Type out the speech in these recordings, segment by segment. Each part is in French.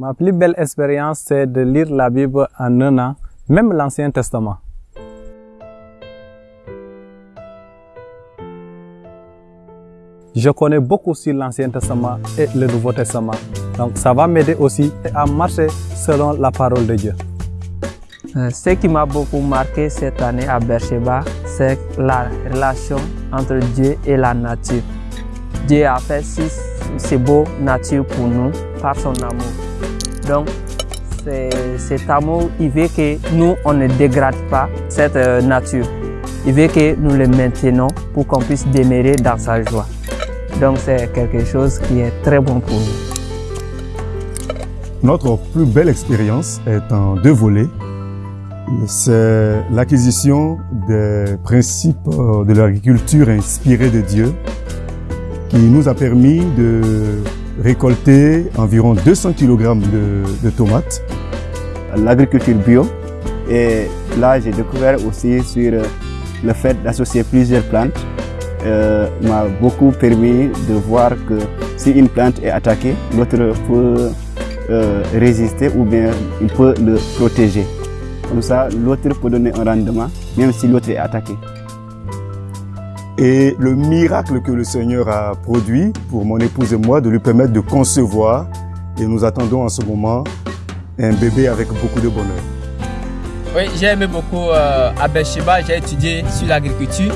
Ma plus belle expérience, c'est de lire la Bible en un an, même l'Ancien Testament. Je connais beaucoup sur l'Ancien Testament et le Nouveau Testament. Donc ça va m'aider aussi à marcher selon la parole de Dieu. Euh, ce qui m'a beaucoup marqué cette année à Beersheba, c'est la relation entre Dieu et la nature. Dieu a fait si, si beau nature pour nous par son amour. Donc, cet amour, il veut que nous, on ne dégrade pas cette euh, nature. Il veut que nous le maintenons pour qu'on puisse demeurer dans sa joie. Donc, c'est quelque chose qui est très bon pour nous. Notre plus belle expérience est en deux volets. C'est l'acquisition des principes euh, de l'agriculture inspirée de Dieu qui nous a permis de récolter environ 200 kg de, tomates. L'agriculture bio et là j'ai découvert aussi sur le fait d'associer plusieurs plantes euh, m'a beaucoup permis de voir que si une plante est attaquée, l'autre peut euh, résister ou bien il peut le protéger. Comme ça, l'autre peut donner un rendement, même si l'autre est attaqué. Et le miracle que le Seigneur a produit pour mon épouse et moi, de lui permettre de concevoir, et nous attendons en ce moment un bébé avec beaucoup de bonheur. Oui, j'ai aimé beaucoup euh, à Beersheba, j'ai étudié sur l'agriculture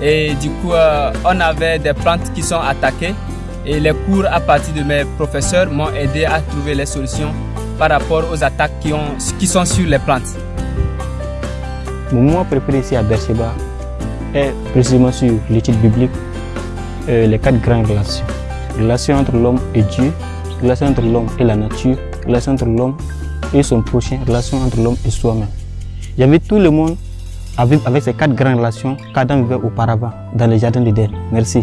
et du coup euh, on avait des plantes qui sont attaquées et les cours à partir de mes professeurs m'ont aidé à trouver les solutions par rapport aux attaques qui, ont, qui sont sur les plantes. Mon moment préféré ici à Beersheba est précisément sur l'étude biblique, euh, les quatre grandes relations. Relation entre l'homme et Dieu, relation entre l'homme et la nature, relation entre l'homme et son prochain, relation entre l'homme et soi-même. Il y avait tout le monde avec, avec ces quatre grandes relations qu'Adam vivait auparavant dans le jardin d'Éden. Merci.